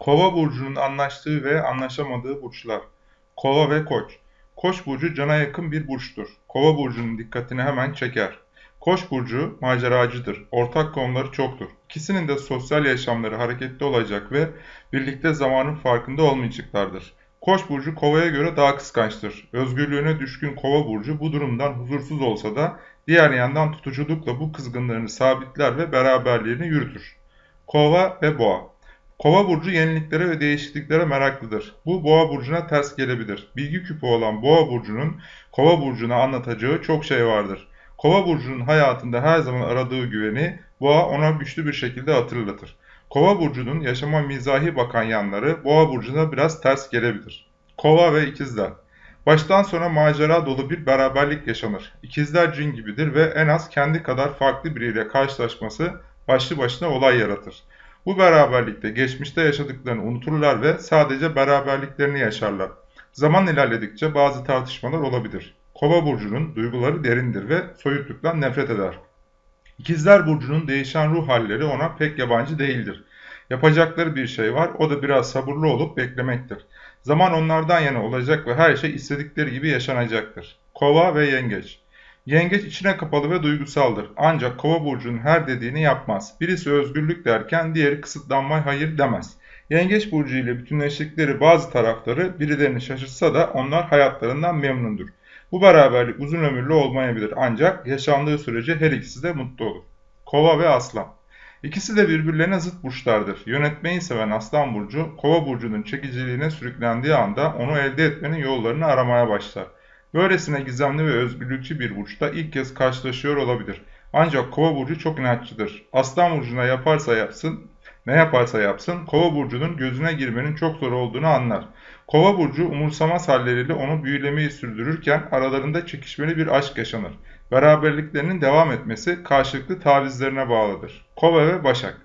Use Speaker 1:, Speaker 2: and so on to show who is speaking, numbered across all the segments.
Speaker 1: Kova burcunun anlaştığı ve anlaşamadığı burçlar. Kova ve Koç. Koç burcu cana yakın bir burçtur. Kova burcunun dikkatini hemen çeker. Koç burcu maceracıdır. Ortak konuları çoktur. İkisinin de sosyal yaşamları hareketli olacak ve birlikte zamanın farkında olmayacaklardır. Koç burcu kovaya göre daha kıskançtır. Özgürlüğüne düşkün kova burcu bu durumdan huzursuz olsa da diğer yandan tutuculukla bu kızgınlığını sabitler ve beraberliğini yürütür. Kova ve boğa Kova burcu yeniliklere ve değişikliklere meraklıdır. Bu boğa burcuna ters gelebilir. Bilgi küpü olan boğa burcunun kova burcuna anlatacağı çok şey vardır. Kova burcunun hayatında her zaman aradığı güveni boğa ona güçlü bir şekilde hatırlatır. Kova burcunun yaşama mizahi bakan yanları boğa burcuna biraz ters gelebilir. Kova ve ikizler Baştan sona macera dolu bir beraberlik yaşanır. İkizler cin gibidir ve en az kendi kadar farklı biriyle karşılaşması başlı başına olay yaratır. Bu beraberlikte geçmişte yaşadıklarını unuturlar ve sadece beraberliklerini yaşarlar. Zaman ilerledikçe bazı tartışmalar olabilir. Kova burcunun duyguları derindir ve soyutluktan nefret eder. İkizler burcunun değişen ruh halleri ona pek yabancı değildir. Yapacakları bir şey var, o da biraz sabırlı olup beklemektir. Zaman onlardan yana olacak ve her şey istedikleri gibi yaşanacaktır. Kova ve Yengeç Yengeç içine kapalı ve duygusaldır. Ancak kova burcunun her dediğini yapmaz. Birisi özgürlük derken diğeri kısıtlanmaya hayır demez. Yengeç burcu ile bütünleştikleri bazı tarafları birilerini şaşırtsa da onlar hayatlarından memnundur. Bu beraberlik uzun ömürlü olmayabilir ancak yaşandığı sürece her ikisi de mutlu olur. Kova ve Aslan İkisi de birbirlerine zıt burçlardır. Yönetmeyi seven Aslan Burcu, Kova Burcu'nun çekiciliğine sürüklendiği anda onu elde etmenin yollarını aramaya başlar. Böylesine gizemli ve özgürlükçü bir burçta ilk kez karşılaşıyor olabilir. Ancak Kova burcu çok inatçıdır. Aslan burcuna yaparsa yapsın, ne yaparsa yapsın Kova burcunun gözüne girmenin çok zor olduğunu anlar. Kova burcu umursamaz halleriyle onu büyülemeyi sürdürürken aralarında çekişmeli bir aşk yaşanır. Beraberliklerinin devam etmesi karşılıklı tavizlerine bağlıdır. Kova ve Başak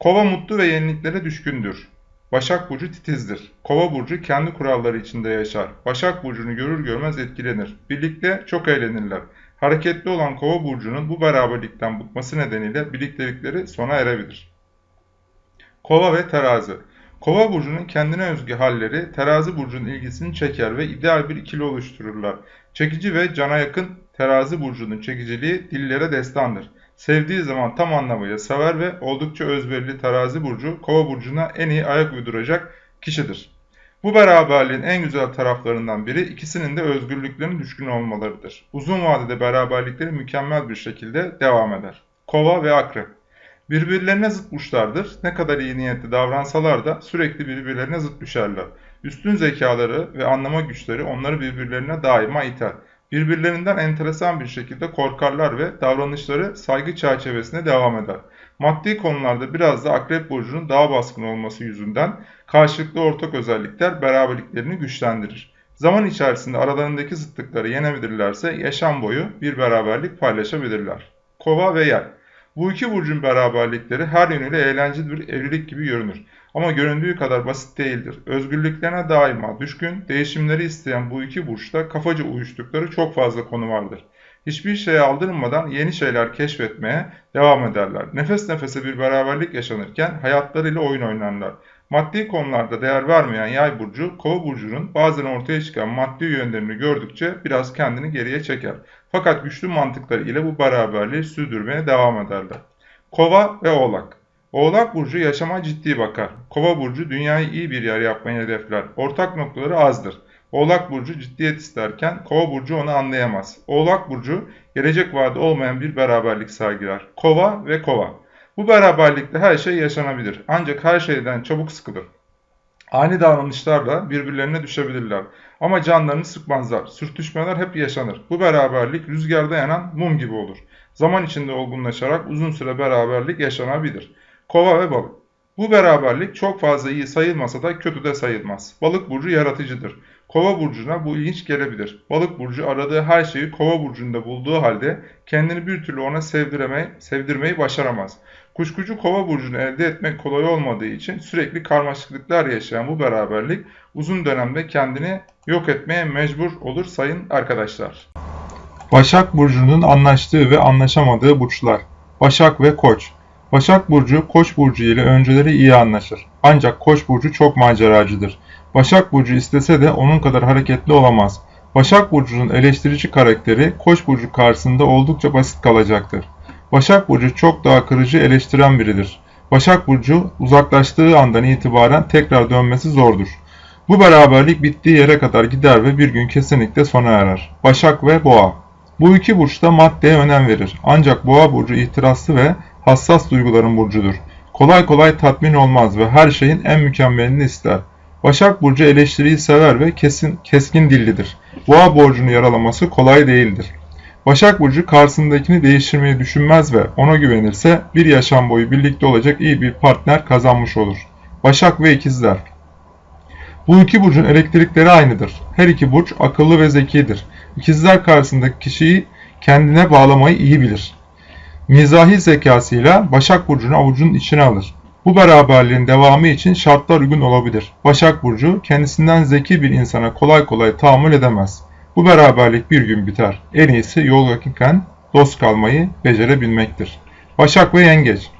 Speaker 1: Kova mutlu ve yeniliklere düşkündür. Başak Burcu titizdir. Kova Burcu kendi kuralları içinde yaşar. Başak Burcu'nu görür görmez etkilenir. Birlikte çok eğlenirler. Hareketli olan Kova Burcu'nun bu beraberlikten bıkması nedeniyle birliktelikleri sona erebilir. Kova ve Terazi Kova burcunun kendine özgü halleri terazi burcunun ilgisini çeker ve ideal bir ikili oluştururlar. Çekici ve cana yakın terazi burcunun çekiciliği dillere destandır. Sevdiği zaman tam anlamıyla sever ve oldukça özverili terazi burcu kova burcuna en iyi ayak uyduracak kişidir. Bu beraberliğin en güzel taraflarından biri ikisinin de özgürlüklerine düşkün olmalarıdır. Uzun vadede beraberlikleri mükemmel bir şekilde devam eder. Kova ve Akrep Birbirlerine zıt burçlardır. Ne kadar iyi niyetli davransalar da sürekli birbirlerine zıt düşerler. Üstün zekaları ve anlama güçleri onları birbirlerine daima iter. Birbirlerinden enteresan bir şekilde korkarlar ve davranışları saygı çerçevesinde devam eder. Maddi konularda biraz da Akrep Burcu'nun daha baskın olması yüzünden karşılıklı ortak özellikler beraberliklerini güçlendirir. Zaman içerisinde aralarındaki zıtlıkları yenebilirlerse yaşam boyu bir beraberlik paylaşabilirler. Kova ve Yay Bu iki burcun beraberlikleri her yönüyle eğlenceli bir evlilik gibi görünür. Ama göründüğü kadar basit değildir. Özgürlüklerine daima düşkün, değişimleri isteyen bu iki burçta kafaca uyuştukları çok fazla konu vardır. Hiçbir şeye aldırmadan yeni şeyler keşfetmeye devam ederler. Nefes nefese bir beraberlik yaşanırken hayatlarıyla oyun oynarlar. Maddi konularda değer vermeyen yay burcu, kova burcunun bazen ortaya çıkan maddi yönlerini gördükçe biraz kendini geriye çeker. Fakat güçlü mantıkları ile bu beraberliği sürdürmeye devam ederler. Kova ve oğlak Oğlak Burcu yaşama ciddi bakar. Kova Burcu dünyayı iyi bir yer yapmayı hedefler. Ortak noktaları azdır. Oğlak Burcu ciddiyet isterken Kova Burcu onu anlayamaz. Oğlak Burcu gelecek vaadi olmayan bir beraberlik sergiler. Kova ve Kova. Bu beraberlikte her şey yaşanabilir. Ancak her şeyden çabuk sıkılır. Ani davranışlarla birbirlerine düşebilirler. Ama canlarını sıkmazlar. Sürtüşmeler hep yaşanır. Bu beraberlik rüzgarda yanan mum gibi olur. Zaman içinde olgunlaşarak uzun süre beraberlik yaşanabilir. Kova ve balık. Bu beraberlik çok fazla iyi sayılmasa da kötü de sayılmaz. Balık burcu yaratıcıdır. Kova burcuna bu ilginç gelebilir. Balık burcu aradığı her şeyi kova burcunda bulduğu halde kendini bir türlü ona sevdirmeyi, sevdirmeyi başaramaz. Kuşkucu kova burcunu elde etmek kolay olmadığı için sürekli karmaşıklıklar yaşayan bu beraberlik uzun dönemde kendini yok etmeye mecbur olur sayın arkadaşlar. Başak Burcu'nun anlaştığı ve anlaşamadığı burçlar. Başak ve Koç Başak Burcu, Koç Burcu ile önceleri iyi anlaşır. Ancak Koç Burcu çok maceracıdır. Başak Burcu istese de onun kadar hareketli olamaz. Başak Burcu'nun eleştirici karakteri Koç Burcu karşısında oldukça basit kalacaktır. Başak Burcu çok daha kırıcı eleştiren biridir. Başak Burcu uzaklaştığı andan itibaren tekrar dönmesi zordur. Bu beraberlik bittiği yere kadar gider ve bir gün kesinlikle sona erer. Başak ve Boğa Bu iki burç da maddeye önem verir. Ancak Boğa burcu ihtiraslı ve hassas duyguların burcudur. Kolay kolay tatmin olmaz ve her şeyin en mükemmelini ister. Başak burcu eleştiriyi sever ve kesin keskin dillidir. Boğa borcunu yaralaması kolay değildir. Başak Burcu karşısındakini değiştirmeyi düşünmez ve ona güvenirse bir yaşam boyu birlikte olacak iyi bir partner kazanmış olur. Başak ve İkizler Bu iki burcun elektrikleri aynıdır. Her iki burç akıllı ve zekidir. İkizler karşısındaki kişiyi kendine bağlamayı iyi bilir. Mizahi zekasıyla Başak Burcu'nu avucunun içine alır. Bu beraberliğin devamı için şartlar uygun olabilir. Başak Burcu kendisinden zeki bir insana kolay kolay tahammül edemez. Bu beraberlik bir gün biter. En iyisi yol yakınken dost kalmayı becerebilmektir. Başak ve Yengeç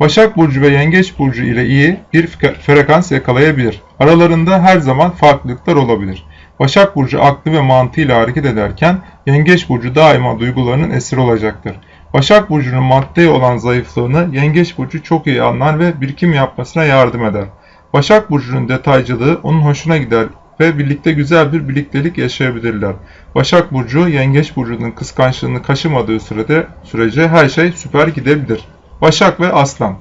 Speaker 1: Başak Burcu ve Yengeç Burcu ile iyi bir frekans yakalayabilir. Aralarında her zaman farklılıklar olabilir. Başak Burcu aklı ve mantığıyla hareket ederken Yengeç Burcu daima duygularının esiri olacaktır. Başak Burcu'nun maddeye olan zayıflığını Yengeç Burcu çok iyi anlar ve birikim yapmasına yardım eder. Başak Burcu'nun detaycılığı onun hoşuna gider ve birlikte güzel bir birliktelik yaşayabilirler. Başak Burcu, Yengeç Burcu'nun kıskançlığını kaşımadığı sürede sürece her şey süper gidebilir. Başak ve Aslan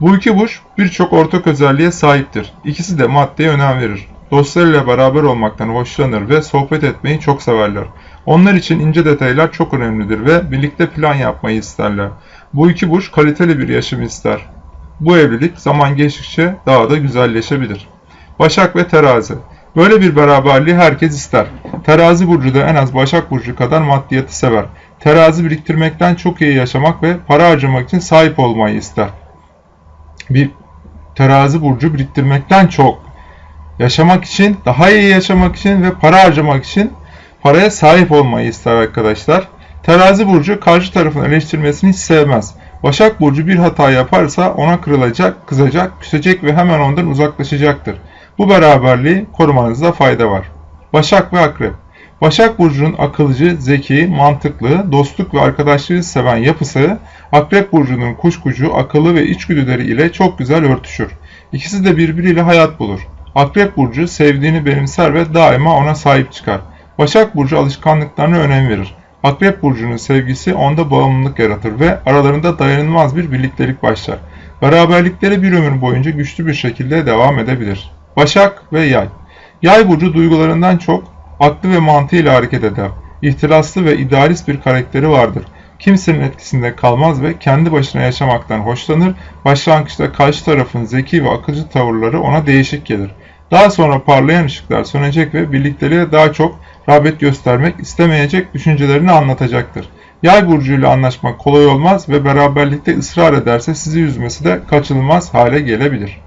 Speaker 1: Bu iki burç birçok ortak özelliğe sahiptir. İkisi de maddeye önem verir. Dostlarıyla beraber olmaktan hoşlanır ve sohbet etmeyi çok severler. Onlar için ince detaylar çok önemlidir ve birlikte plan yapmayı isterler. Bu iki burç kaliteli bir yaşam ister. Bu evlilik zaman geçtikçe daha da güzelleşebilir. Başak ve Terazi Böyle bir beraberliği herkes ister. Terazi burcu da en az Başak burcu kadar maddiyatı sever. Terazi biriktirmekten çok iyi yaşamak ve para harcamak için sahip olmayı ister. Bir terazi burcu biriktirmekten çok yaşamak için, daha iyi yaşamak için ve para harcamak için paraya sahip olmayı ister arkadaşlar. Terazi burcu karşı tarafın eleştirmesini hiç sevmez. Başak burcu bir hata yaparsa ona kırılacak, kızacak, küsecek ve hemen ondan uzaklaşacaktır. Bu beraberliği korumanızda fayda var. Başak ve Akrep Başak Burcu'nun akılcı, zeki, mantıklı, dostluk ve arkadaşlığı seven yapısı, Akrep Burcu'nun kuşkucu, akıllı ve içgüdüleri ile çok güzel örtüşür. İkisi de birbiriyle hayat bulur. Akrep Burcu sevdiğini benimser ve daima ona sahip çıkar. Başak Burcu alışkanlıklarına önem verir. Akrep Burcu'nun sevgisi onda bağımlılık yaratır ve aralarında dayanılmaz bir birliktelik başlar. Beraberlikleri bir ömür boyunca güçlü bir şekilde devam edebilir. Başak ve Yay Yay burcu duygularından çok aklı ve mantığıyla hareket eder. İhtiraslı ve idealist bir karakteri vardır. Kimsenin etkisinde kalmaz ve kendi başına yaşamaktan hoşlanır. Başlangıçta karşı tarafın zeki ve akılcı tavırları ona değişik gelir. Daha sonra parlayan ışıklar sönecek ve birlikteliğe daha çok rağbet göstermek istemeyecek düşüncelerini anlatacaktır. Yay burcuyla anlaşmak kolay olmaz ve beraberlikte ısrar ederse sizi üzmesi de kaçınılmaz hale gelebilir.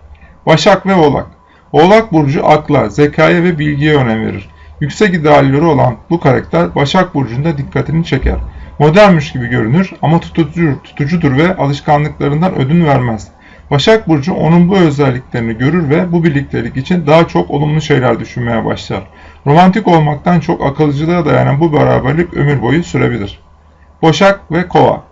Speaker 1: Başak ve Oğlak Oğlak Burcu akla, zekaya ve bilgiye önem verir. Yüksek idealleri olan bu karakter Başak Burcu'nda dikkatini çeker. Modernmiş gibi görünür ama tutucudur, tutucudur ve alışkanlıklarından ödün vermez. Başak Burcu onun bu özelliklerini görür ve bu birliktelik için daha çok olumlu şeyler düşünmeye başlar. Romantik olmaktan çok akılcılığa dayanan bu beraberlik ömür boyu sürebilir. Başak ve Kova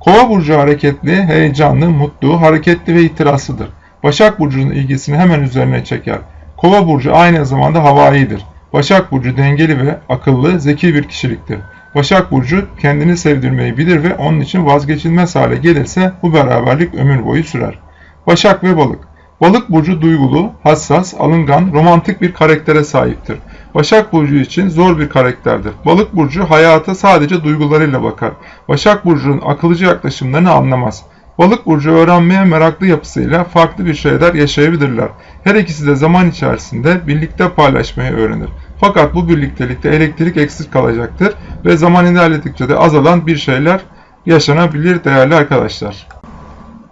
Speaker 1: Kova burcu hareketli, heyecanlı, mutlu, hareketli ve itirazlıdır. Başak Burcu'nun ilgisini hemen üzerine çeker. Kova Burcu aynı zamanda havaidir. Başak Burcu dengeli ve akıllı, zeki bir kişiliktir. Başak Burcu kendini sevdirmeyi bilir ve onun için vazgeçilmez hale gelirse bu beraberlik ömür boyu sürer. Başak ve Balık Balık burcu duygulu, hassas, alıngan, romantik bir karaktere sahiptir. Başak burcu için zor bir karakterdir. Balık burcu hayata sadece duygularıyla bakar. Başak burcunun akılcı yaklaşımlarını anlamaz. Balık burcu öğrenmeye meraklı yapısıyla farklı bir şeyler yaşayabilirler. Her ikisi de zaman içerisinde birlikte paylaşmayı öğrenir. Fakat bu birliktelikte elektrik eksik kalacaktır ve zaman ilerledikçe de azalan bir şeyler yaşanabilir değerli arkadaşlar.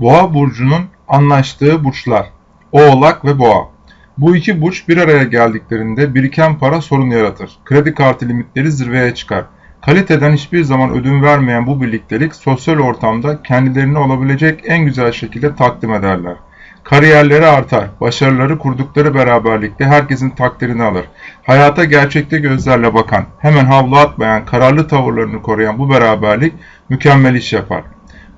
Speaker 1: Boğa burcunun anlaştığı burçlar Oğlak ve Boğa bu iki burç bir araya geldiklerinde biriken para sorun yaratır. Kredi kartı limitleri zirveye çıkar. Kaliteden hiçbir zaman ödün vermeyen bu birliktelik sosyal ortamda kendilerini olabilecek en güzel şekilde takdim ederler. Kariyerleri artar, başarıları kurdukları beraberlikte herkesin takdirini alır. Hayata gerçekte gözlerle bakan, hemen havlu atmayan, kararlı tavırlarını koruyan bu beraberlik mükemmel iş yapar.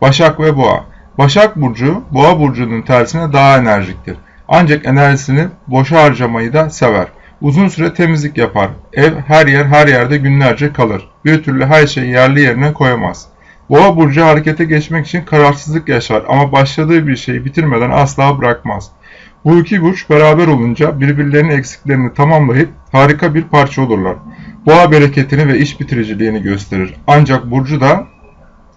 Speaker 1: Başak ve Boğa Başak Burcu, Boğa Burcu'nun tersine daha enerjiktir. Ancak enerjisini boşa harcamayı da sever. Uzun süre temizlik yapar. Ev her yer her yerde günlerce kalır. Bir türlü her şeyi yerli yerine koyamaz. Boğa burcu harekete geçmek için kararsızlık yaşar ama başladığı bir şeyi bitirmeden asla bırakmaz. Bu iki burç beraber olunca birbirlerinin eksiklerini tamamlayıp harika bir parça olurlar. Boğa bereketini ve iş bitiriciliğini gösterir. Ancak burcu da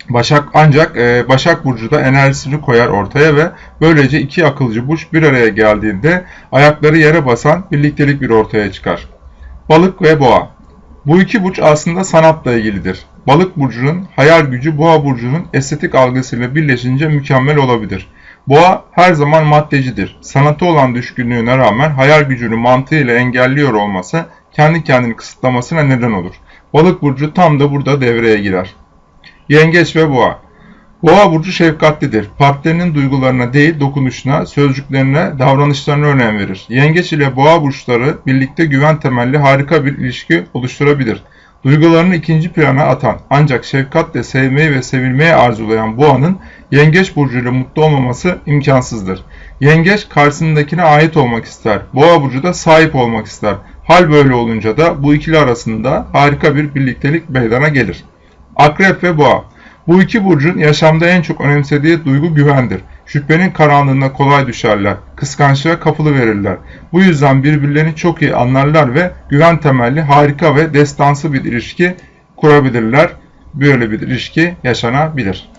Speaker 1: Başak ancak e, Başak Burcu da enerjisini koyar ortaya ve böylece iki akılcı burç bir araya geldiğinde ayakları yere basan birliktelik bir ortaya çıkar. Balık ve Boğa Bu iki burç aslında sanatla ilgilidir. Balık burcunun hayal gücü Boğa burcunun estetik algısıyla birleşince mükemmel olabilir. Boğa her zaman maddecidir. Sanatı olan düşkünlüğüne rağmen hayal gücünü mantığıyla engelliyor olması kendi kendini kısıtlamasına neden olur. Balık burcu tam da burada devreye girer. Yengeç ve Boğa Boğa burcu şefkatlidir. Partnerinin duygularına değil dokunuşuna, sözcüklerine, davranışlarına önem verir. Yengeç ile Boğa burçları birlikte güven temelli harika bir ilişki oluşturabilir. Duygularını ikinci plana atan ancak şefkatle sevmeyi ve sevilmeyi arzulayan Boğa'nın Yengeç burcuyla mutlu olmaması imkansızdır. Yengeç karşısındakine ait olmak ister. Boğa burcu da sahip olmak ister. Hal böyle olunca da bu ikili arasında harika bir birliktelik meydana gelir. Akrep ve Boğa Bu iki burcun yaşamda en çok önemsediği duygu güvendir. Şüphenin karanlığına kolay düşerler, kıskançlığa kapılı verirler. Bu yüzden birbirlerini çok iyi anlarlar ve güven temelli harika ve destansı bir ilişki kurabilirler. Böyle bir ilişki yaşanabilir.